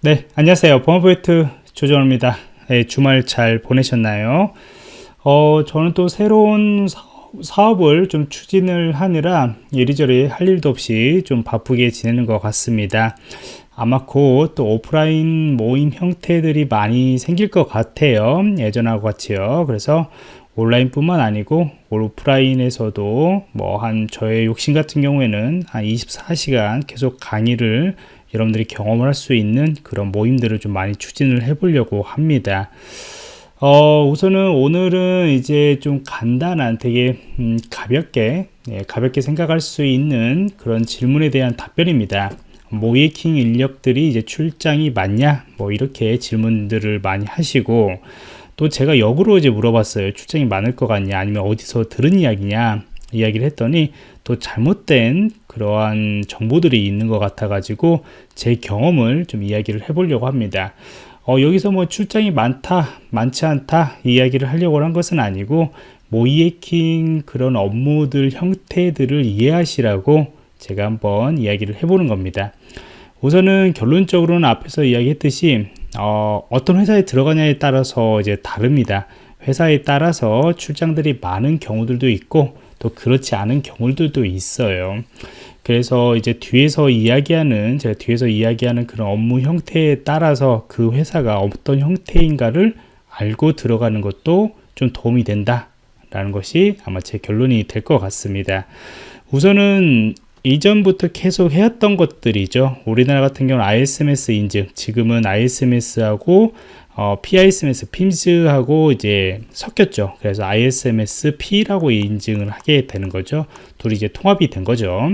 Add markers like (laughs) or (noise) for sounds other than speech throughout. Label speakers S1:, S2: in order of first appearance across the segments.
S1: 네, 안녕하세요. 범어포인트 조정호입니다. 네, 주말 잘 보내셨나요? 어, 저는 또 새로운 사업, 을 좀 추진을 하느라 이리저리 할 일도 없이 좀 바쁘게 지내는 것 같습니다. 아마 곧 또 오프라인 모임 형태들이 많이 생길 것 같아요. 예전하고 같이요. 그래서 온라인뿐만 아니고 오프라인에서도 뭐 한 저의 욕심 같은 경우에는 한 24시간 계속 강의를 여러분들이 경험을 할 수 있는 그런 모임들을 좀 많이 추진을 해 보려고 합니다. 어, 우선은 오늘은 이제 좀 간단한 되게 음, 가볍게 예, 가볍게 생각할 수 있는 그런 질문에 대한 답변입니다. 모이킹 인력들이 이제 출장이 많냐? 뭐 이렇게 질문들을 많이 하시고 또 제가 역으로 이제 물어봤어요. 출장이 많을 것 같냐? 아니면 어디서 들은 이야기냐 이야기를 했더니 또 잘못된 그러한 정보들이 있는 것 같아 가지고 제 경험을 좀 이야기를 해 보려고 합니다. 어, 여기서 뭐 출장이 많다 많지 않다 이야기를 하려고 한 것은 아니고 모이에킹 그런 업무들 형태들을 이해하시라고 제가 한번 이야기를 해보는 겁니다. 우선은 결론적으로는 앞에서 이야기했듯이 어, 어떤 회사에 들어가냐에 따라서 이제 다릅니다. 회사에 따라서 출장들이 많은 경우들도 있고 또 그렇지 않은 경우들도 있어요. 그래서 이제 뒤에서 이야기하는 제가 뒤에서 이야기하는 그런 업무 형태에 따라서 그 회사가 어떤 형태인가를 알고 들어가는 것도 좀 도움이 된다 라는 것이 아마 제 결론이 될 것 같습니다. 우선은 이전부터 계속 해왔던 것들이죠. 우리나라 같은 경우는 ISMS 인증 지금은 ISMS하고 어, PISMS, PIMS하고 이제 섞였죠. 그래서 ISMS-P라고 인증을 하게 되는 거죠. 둘이 이제 통합이 된 거죠.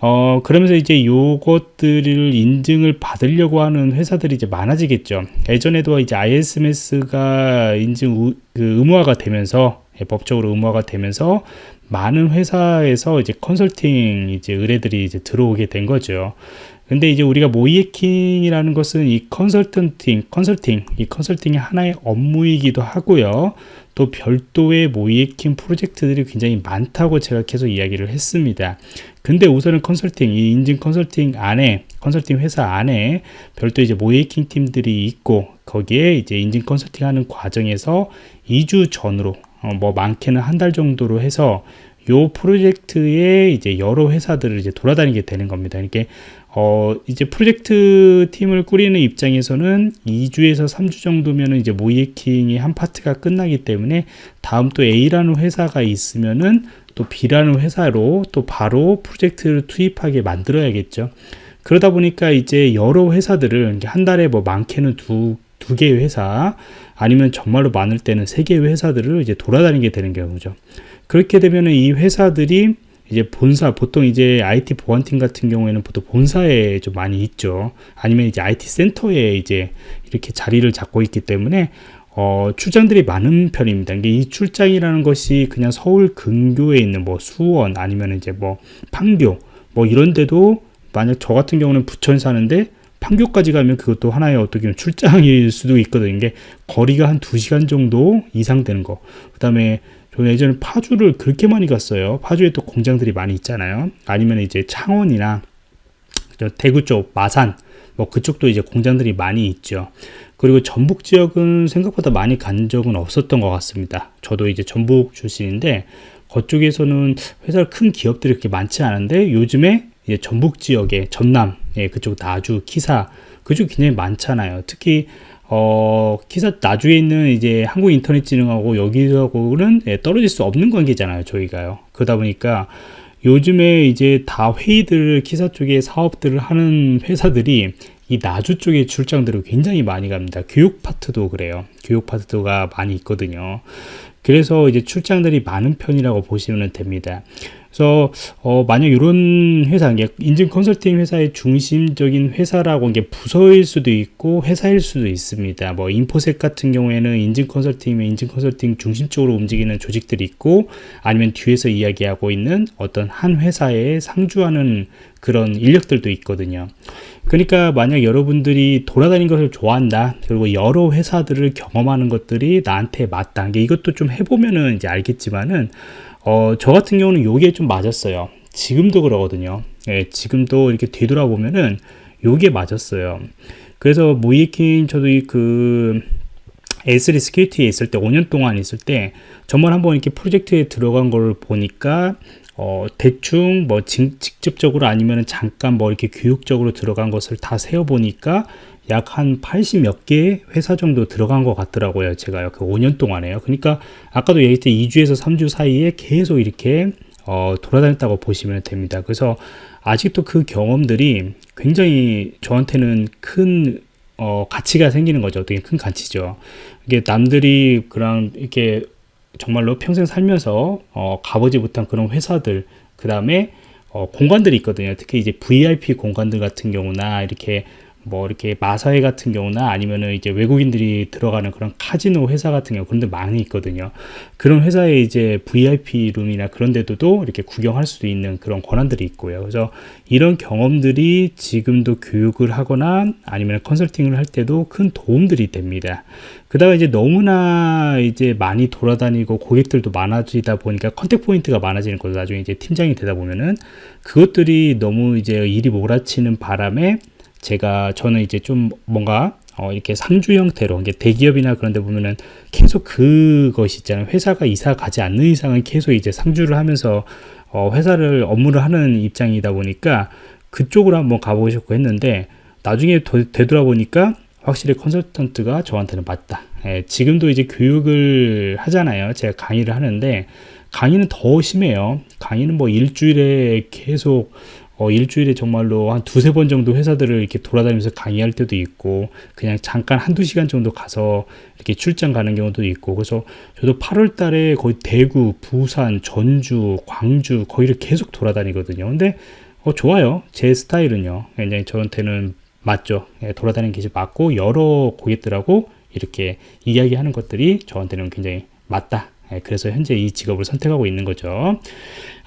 S1: 어, 그러면서 이제 요것들을 인증을 받으려고 하는 회사들이 이제 많아지겠죠. 예전에도 이제 ISMS가 인증 그 의무화가 되면서 예, 법적으로 의무화가 되면서 많은 회사에서 이제 컨설팅 이제 의뢰들이 이제 들어오게 된 거죠. 근데 이제 우리가 모이에킹이라는 것은 이 컨설턴팅, 컨설팅, 이 컨설팅이 하나의 업무이기도 하고요. 또 별도의 모이에킹 프로젝트들이 굉장히 많다고 제가 계속 이야기를 했습니다. 근데 우선은 컨설팅, 이 인증 컨설팅 안에, 컨설팅 회사 안에 별도 이제 모이에킹 팀들이 있고, 거기에 이제 인증 컨설팅 하는 과정에서 2주 전으로, 어, 뭐 많게는 한 달 정도로 해서 요 프로젝트에 이제 여러 회사들을 이제 돌아다니게 되는 겁니다. 이게 어, 이제 프로젝트 팀을 꾸리는 입장에서는 2주에서 3주 정도면은 이제 모이에킹이 한 파트가 끝나기 때문에 다음 또 A라는 회사가 있으면은 또 B라는 회사로 또 바로 프로젝트를 투입하게 만들어야겠죠. 그러다 보니까 이제 여러 회사들을 한 달에 뭐 많게는 두, 두 개의 회사 아니면 정말로 많을 때는 세 개의 회사들을 이제 돌아다니게 되는 경우죠. 그렇게 되면은 이 회사들이 이제 본사 보통 이제 IT 보안팀 같은 경우에는 보통 본사에 좀 많이 있죠 아니면 이제 IT 센터에 이제 이렇게 자리를 잡고 있기 때문에 어, 출장들이 많은 편입니다. 이 출장이라는 것이 그냥 서울 근교에 있는 뭐 수원 아니면 이제 뭐 판교 뭐 이런 데도 만약 저 같은 경우는 부천 사는데 판교까지 가면 그것도 하나의 어떻게 보면 출장일 수도 있거든요. 이게 거리가 한 2시간 정도 이상 되는 거. 그 다음에 저는 예전에 파주를 그렇게 많이 갔어요. 파주에 또 공장들이 많이 있잖아요. 아니면 이제 창원이나 대구 쪽 마산 뭐 그쪽도 이제 공장들이 많이 있죠. 그리고 전북 지역은 생각보다 많이 간 적은 없었던 것 같습니다. 저도 이제 전북 출신인데 그쪽에서는 회사 큰 기업들이 그렇게 많지 않은데 요즘에 전북 지역에 전남 예, 그쪽 나주 키사 그쪽 굉장히 많잖아요. 특히 어, 기사 나주에 있는 이제 한국인터넷진흥하고 여기하고는 예, 떨어질 수 없는 관계잖아요, 저희가요. 그러다 보니까 요즘에 이제 다 회의들을 기사 쪽에 사업들을 하는 회사들이 이 나주 쪽에 출장들을 굉장히 많이 갑니다. 교육 파트도 그래요. 교육 파트가 많이 있거든요. 그래서 이제 출장들이 많은 편이라고 보시면 됩니다. 그래서 어, 만약 이런 회사, 인증 컨설팅 회사의 중심적인 회사라고 이게 부서일 수도 있고 회사일 수도 있습니다. 뭐 인포셋 같은 경우에는 인증 컨설팅이면 인증 컨설팅 중심적으로 움직이는 조직들이 있고 아니면 뒤에서 이야기하고 있는 어떤 한 회사에 상주하는 그런 인력들도 있거든요. 그러니까 만약 여러분들이 돌아다니는 것을 좋아한다 그리고 여러 회사들을 경험하는 것들이 나한테 맞다 이것도 좀 해보면은 이제 알겠지만은 어, 저 같은 경우는 요게 좀 맞았어요. 지금도 그러거든요. 예, 지금도 이렇게 되돌아보면은 요게 맞았어요. 그래서 모이킹 저도 그 S3 스큐리티에 있을 때 5년 동안 있을 때 정말 한번 이렇게 프로젝트에 들어간 걸 보니까 어, 대충 뭐 직, 직접적으로 아니면 잠깐 뭐 이렇게 교육적으로 들어간 것을 다 세어 보니까 약 한 80 몇 개 회사 정도 들어간 것 같더라고요. 제가요. 그 5년 동안에요. 그러니까 아까도 얘기했듯 2주에서 3주 사이에 계속 이렇게 어, 돌아다녔다고 보시면 됩니다. 그래서 아직도 그 경험들이 굉장히 저한테는 큰 어, 가치가 생기는 거죠. 어떻게 큰 가치죠. 이게 남들이 그런 이렇게 정말로 평생 살면서 어, 가보지 못한 그런 회사들, 그 다음에 어, 공간들이 있거든요. 특히 이제 VIP 공간들 같은 경우나 이렇게 뭐 이렇게 마사회 같은 경우나 아니면은 이제 외국인들이 들어가는 그런 카지노 회사 같은 경우 그런 데 많이 있거든요. 그런 회사에 이제 VIP 룸이나 그런 데도 이렇게 구경할 수도 있는 그런 권한들이 있고요. 그래서 이런 경험들이 지금도 교육을 하거나 아니면 컨설팅을 할 때도 큰 도움들이 됩니다. 그다가 이제 너무나 이제 많이 돌아다니고 고객들도 많아지다 보니까 contact point가 많아지는 거죠. 나중에 이제 팀장이 되다 보면은 그것들이 너무 이제 일이 몰아치는 바람에 제가 저는 이제 좀 뭔가 어, 이렇게 상주 형태로 이게 대기업이나 그런 데 보면은 계속 그것이 있잖아요. 회사가 이사 가지 않는 이상은 계속 이제 상주를 하면서 어, 회사를 업무를 하는 입장이다 보니까 그쪽으로 한번 가보고 싶고 했는데 나중에 도, 되돌아보니까 확실히 컨설턴트가 저한테는 맞다. 예, 지금도 이제 교육을 하잖아요. 제가 강의를 하는데 강의는 더 심해요. 강의는 뭐 일주일에 계속 어, 일주일에 정말로 한 두세 번 정도 회사들을 이렇게 돌아다니면서 강의할 때도 있고, 그냥 잠깐 한두 시간 정도 가서 이렇게 출장 가는 경우도 있고, 그래서 저도 8월 달에 거의 대구, 부산, 전주, 광주, 거기를 계속 돌아다니거든요. 근데, 어, 좋아요. 제 스타일은요. 굉장히 저한테는 맞죠. 예, 돌아다니는 게 맞고, 여러 고객들하고 이렇게 이야기하는 것들이 저한테는 굉장히 맞다. 예, 그래서 현재 이 직업을 선택하고 있는 거죠.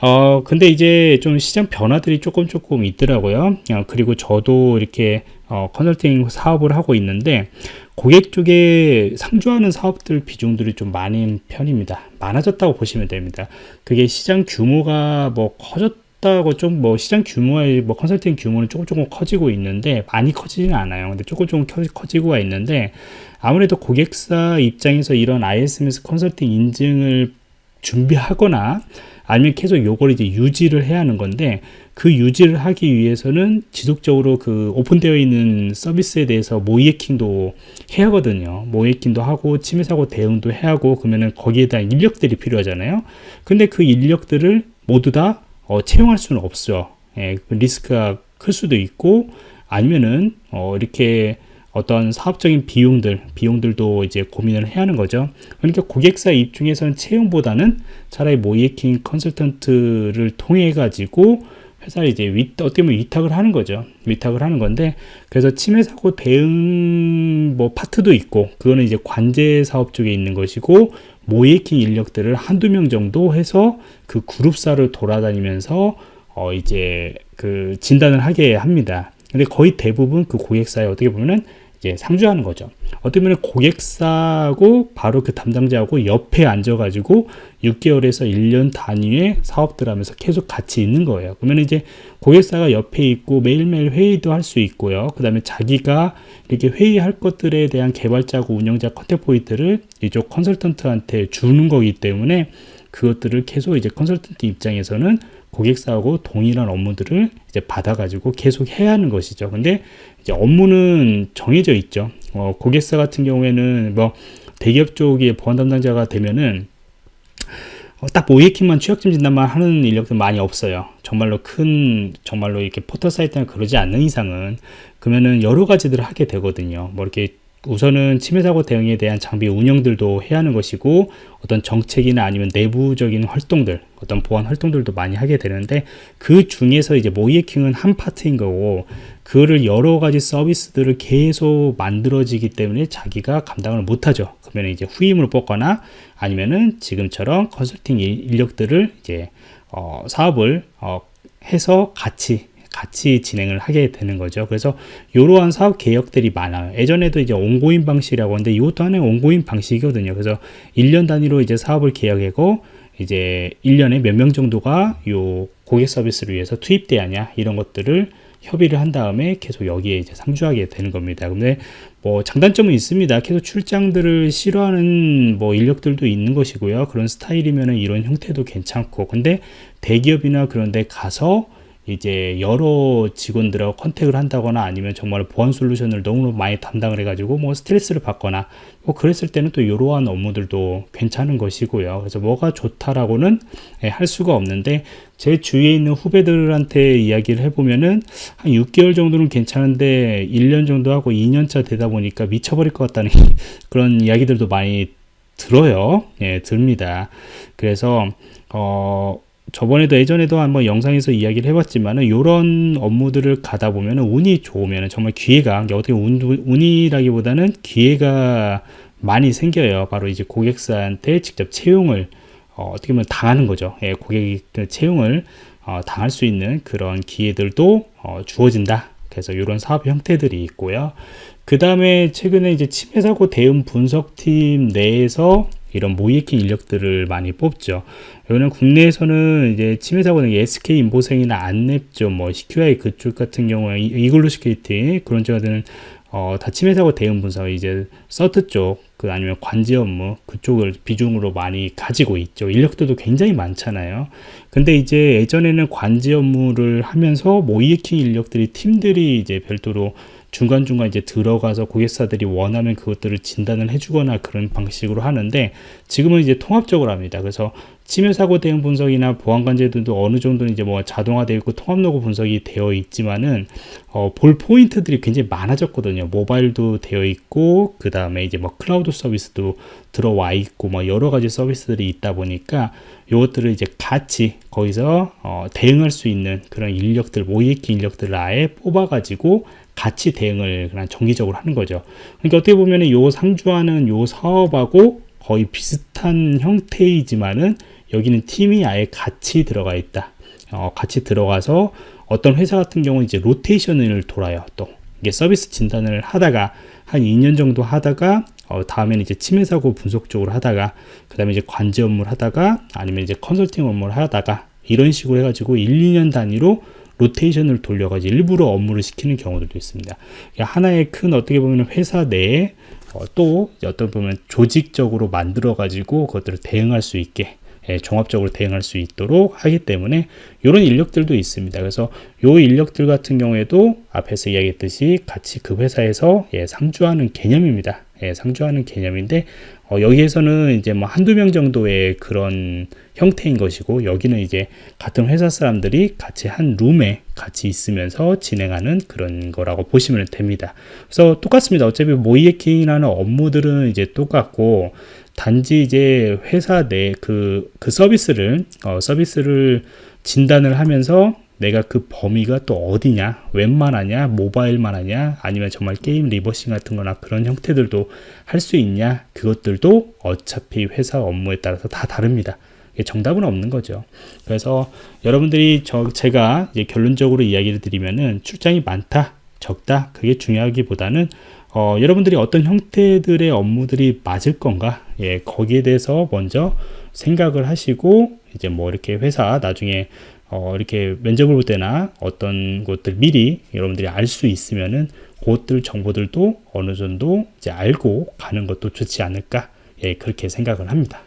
S1: 어, 근데 이제 좀 시장 변화들이 조금 조금 있더라고요. 어, 그리고 저도 이렇게 어, 컨설팅 사업을 하고 있는데 고객 쪽에 상주하는 사업들 비중들이 좀 많은 편입니다. 많아졌다고 보시면 됩니다. 그게 시장 규모가 뭐 커졌 다고 좀 뭐 시장 규모의 뭐 컨설팅 규모는 조금 조금 커지고 있는데 많이 커지지는 않아요. 근데 조금 조금 커지고가 있는데 아무래도 고객사 입장에서 이런 ISMS 컨설팅 인증을 준비하거나 아니면 계속 요걸 이제 유지를 해야 하는 건데 그 유지를 하기 위해서는 지속적으로 그 오픈되어 있는 서비스에 대해서 모이해킹도 해야 하거든요. 모이해킹도 하고 침해 사고 대응도 해야 하고 그러면은 거기에 대한 인력들이 필요하잖아요. 근데 그 인력들을 모두 다 어, 채용할 수는 없어요. 예, 그 리스크가 클 수도 있고 아니면은 어, 이렇게 어떤 사업적인 비용들, 비용들도 이제 고민을 해야 하는 거죠. 그러니까 고객사 입장에서는 채용보다는 차라리 모이에킹 컨설턴트를 통해 가지고 회사를 이제 위, 어떻게 보면 위탁을 하는 거죠. 위탁을 하는 건데, 그래서 침해 사고 대응 뭐 파트도 있고, 그거는 이제 관제 사업 쪽에 있는 것이고, 모이에킹 인력들을 한두 명 정도 해서 그 그룹사를 돌아다니면서 어 이제 그 진단을 하게 합니다. 근데 거의 대부분 그 고객사에 어떻게 보면은 이제 상주하는 거죠. 어떻게 보면 고객사하고 바로 그 담당자하고 옆에 앉아가지고 6개월에서 1년 단위의 사업들 하면서 계속 같이 있는 거예요. 그러면 이제 고객사가 옆에 있고 매일매일 회의도 할 수 있고요. 그 다음에 자기가 이렇게 회의할 것들에 대한 개발자고 운영자 contact point를 이쪽 컨설턴트한테 주는 거기 때문에 그것들을 계속 이제 컨설턴트 입장에서는 고객사하고 동일한 업무들을 이제 받아가지고 계속 해야 하는 것이죠. 근데 이제 업무는 정해져 있죠. 어, 고객사 같은 경우에는 뭐 대기업 쪽에 보안 담당자가 되면은 어, 딱 모이킹만 취약점 진단만 하는 인력들 많이 없어요. 정말로 큰, 정말로 이렇게 포털 사이트나 그러지 않는 이상은 그러면은 여러 가지들을 하게 되거든요. 뭐 이렇게 우선은 침해 사고 대응에 대한 장비 운영들도 해야 하는 것이고 어떤 정책이나 아니면 내부적인 활동들 어떤 보안 활동들도 많이 하게 되는데 그 중에서 이제 모이에킹은 한 파트인 거고 그거를 여러 가지 서비스들을 계속 만들어지기 때문에 자기가 감당을 못하죠 그러면 이제 후임을 뽑거나 아니면은 지금처럼 컨설팅 인력들을 이제 어, 사업을 어, 해서 같이 같이 진행을 하게 되는 거죠. 그래서 이러한 사업 개혁들이 많아요. 예전에도 이제 온고인 방식이라고 하는데 이것도 하나의 온고인 방식이거든요. 그래서 1년 단위로 이제 사업을 계약하고 이제 1년에 몇 명 정도가 요 고객 서비스를 위해서 투입돼야 하냐 이런 것들을 협의를 한 다음에 계속 여기에 이제 상주하게 되는 겁니다. 근데 뭐 장단점은 있습니다. 계속 출장들을 싫어하는 뭐 인력들도 있는 것이고요. 그런 스타일이면은 이런 형태도 괜찮고 근데 대기업이나 그런 데 가서 이제 여러 직원들하고 컨택을 한다거나 아니면 정말 보안 솔루션을 너무 많이 담당을 해가지고 뭐 스트레스를 받거나 뭐 그랬을 때는 또 이러한 업무들도 괜찮은 것이고요. 그래서 뭐가 좋다라고는 예, 할 수가 없는데 제 주위에 있는 후배들한테 이야기를 해보면은 한 6개월 정도는 괜찮은데 1년 정도 하고 2년차 되다 보니까 미쳐버릴 것 같다는 (laughs) 그런 이야기들도 많이 들어요. 예, 듭니다. 그래서 어 저번에도 예전에도 한번 영상에서 이야기를 해봤지만은 이런 업무들을 가다 보면은 운이 좋으면 정말 기회가 어떻게 운, 운이라기보다는 기회가 많이 생겨요. 바로 이제 고객사한테 직접 채용을 어, 떻게 보면 당하는 거죠. 예, 고객이 그 채용을 어, 당할 수 있는 그런 기회들도 어, 주어진다. 그래서 이런 사업 형태들이 있고요. 그 다음에 최근에 이제 침해 사고 대응 분석팀 내에서 이런 모의해킹 인력들을 많이 뽑죠. 이거는 국내에서는 이제 침해 사고는 SK 인포섹이나 안랩죠, 뭐 시큐아이 그쪽 같은 경우에 이글루 시큐리티 그런 쪽들은 어, 다 침해 사고 대응 분석 이제 CERT 쪽, 그 아니면 관제 업무 그쪽을 비중으로 많이 가지고 있죠. 인력들도 굉장히 많잖아요. 근데 이제 예전에는 관제 업무를 하면서 모의해킹 인력들이 팀들이 이제 별도로 중간중간 이제 들어가서 고객사들이 원하면 그것들을 진단을 해주거나 그런 방식으로 하는데 지금은 이제 통합적으로 합니다. 그래서 침해 사고 대응 분석이나 보안 관제들도 어느 정도는 이제 뭐 자동화되어 있고 통합 로그 분석이 되어 있지만은 어, 볼 포인트들이 굉장히 많아졌거든요. 모바일도 되어 있고 그 다음에 이제 뭐 클라우드 서비스도 들어와 있고 뭐 여러 가지 서비스들이 있다 보니까 이것들을 이제 같이 거기서 어, 대응할 수 있는 그런 인력들 모이에키 인력들을 아예 뽑아가지고 같이 대응을 그냥 정기적으로 하는 거죠. 그러니까 어떻게 보면 요 상주하는 요 사업하고 거의 비슷한 형태이지만은 여기는 팀이 아예 같이 들어가 있다. 어, 같이 들어가서 어떤 회사 같은 경우는 이제 로테이션을 돌아요. 또 이게 서비스 진단을 하다가 한 2년 정도 하다가 어, 다음에는 이제 침해 사고 분석 쪽으로 하다가 그 다음에 이제 관제 업무를 하다가 아니면 이제 컨설팅 업무를 하다가 이런 식으로 해가지고 1, 2년 단위로 로테이션을 돌려가지고 일부러 업무를 시키는 경우들도 있습니다. 하나의 큰 어떻게 보면 회사 내에 어, 또 어떤 보면 조직적으로 만들어 가지고 그것들을 대응할 수 있게 예, 종합적으로 대응할 수 있도록 하기 때문에 이런 인력들도 있습니다. 그래서 이 인력들 같은 경우에도 앞에서 이야기했듯이 같이 그 회사에서 예, 상주하는 개념입니다. 예, 상주하는 개념인데 어, 여기에서는 이제 뭐 한두 명 정도의 그런 형태인 것이고 여기는 이제 같은 회사 사람들이 같이 한 룸에 같이 있으면서 진행하는 그런 거라고 보시면 됩니다. 그래서 똑같습니다. 어차피 모이에킹이라는 업무들은 이제 똑같고 단지 이제 회사 내 그그 서비스를 어, 서비스를 진단을 하면서 내가 그 범위가 또 어디냐? 웬만하냐? 모바일만 하냐? 아니면 정말 게임 리버싱 같은 거나 그런 형태들도 할 수 있냐? 그것들도 어차피 회사 업무에 따라서 다 다릅니다. 정답은 없는 거죠. 그래서 여러분들이 저 제가 결론적으로 이야기를 드리면은 출장이 많다 적다 그게 중요하기보다는 어, 여러분들이 어떤 형태들의 업무들이 맞을 건가? 예 거기에 대해서 먼저 생각을 하시고 이제 뭐 이렇게 회사 나중에 어, 이렇게 면접을 볼 때나 어떤 것들 미리 여러분들이 알 수 있으면은 그것들 정보들도 어느 정도 이제 알고 가는 것도 좋지 않을까 예, 그렇게 생각을 합니다.